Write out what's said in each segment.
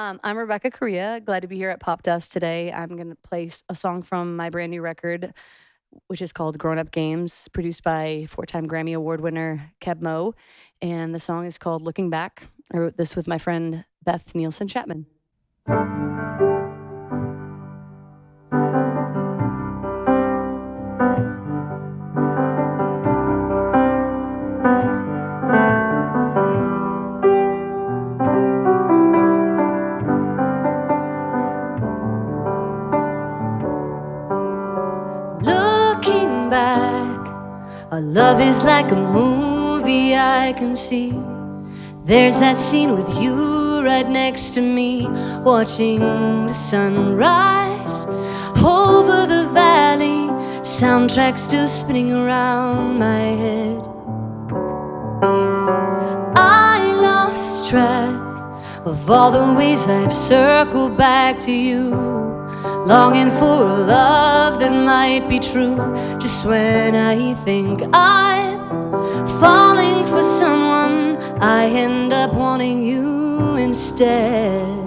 Um, I'm Rebecca Correa. Glad to be here at Popdust today. I'm going to play a song from my brand new record, which is called Grown Up Games, produced by four time Grammy Award winner Keb Mo. And the song is called Looking Back. I wrote this with my friend Beth Nielsen Chapman. Our love is like a movie I can see. There's that scene with you right next to me, watching the sunrise over the valley. Soundtrack still spinning around my head. I lost track of all the ways I've circled back to you. Longing for a love that might be true. Just when I think I'm falling for someone I end up wanting you instead.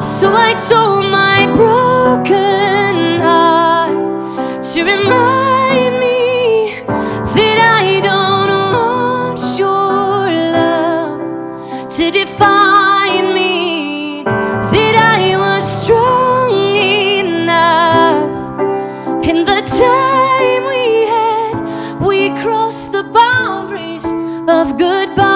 So I told my broken heart To remind me that I don't want your love To define boundaries of goodbye.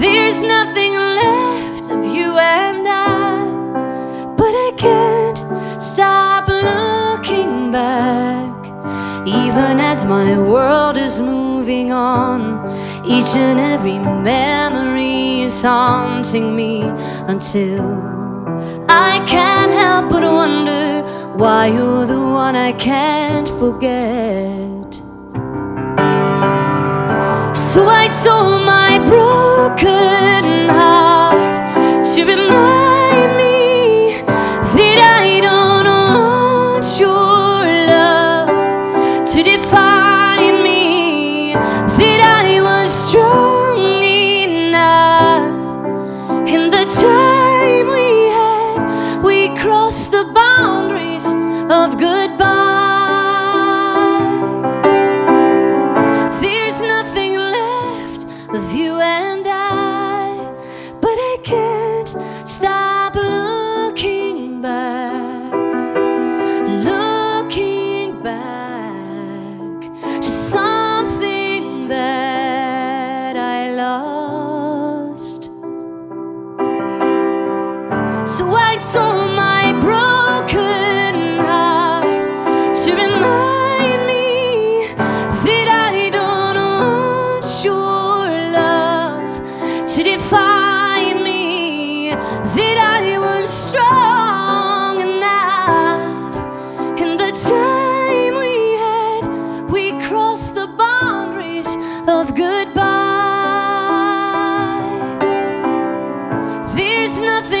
There's nothing left of you and I, but I can't stop looking back. Even as my world is moving on, each and every memory is haunting me until I can't help but wonder why you're the one I can't forget. So I told my broken heart to remind There's nothing left of you goodbye. There's nothing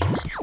Bye.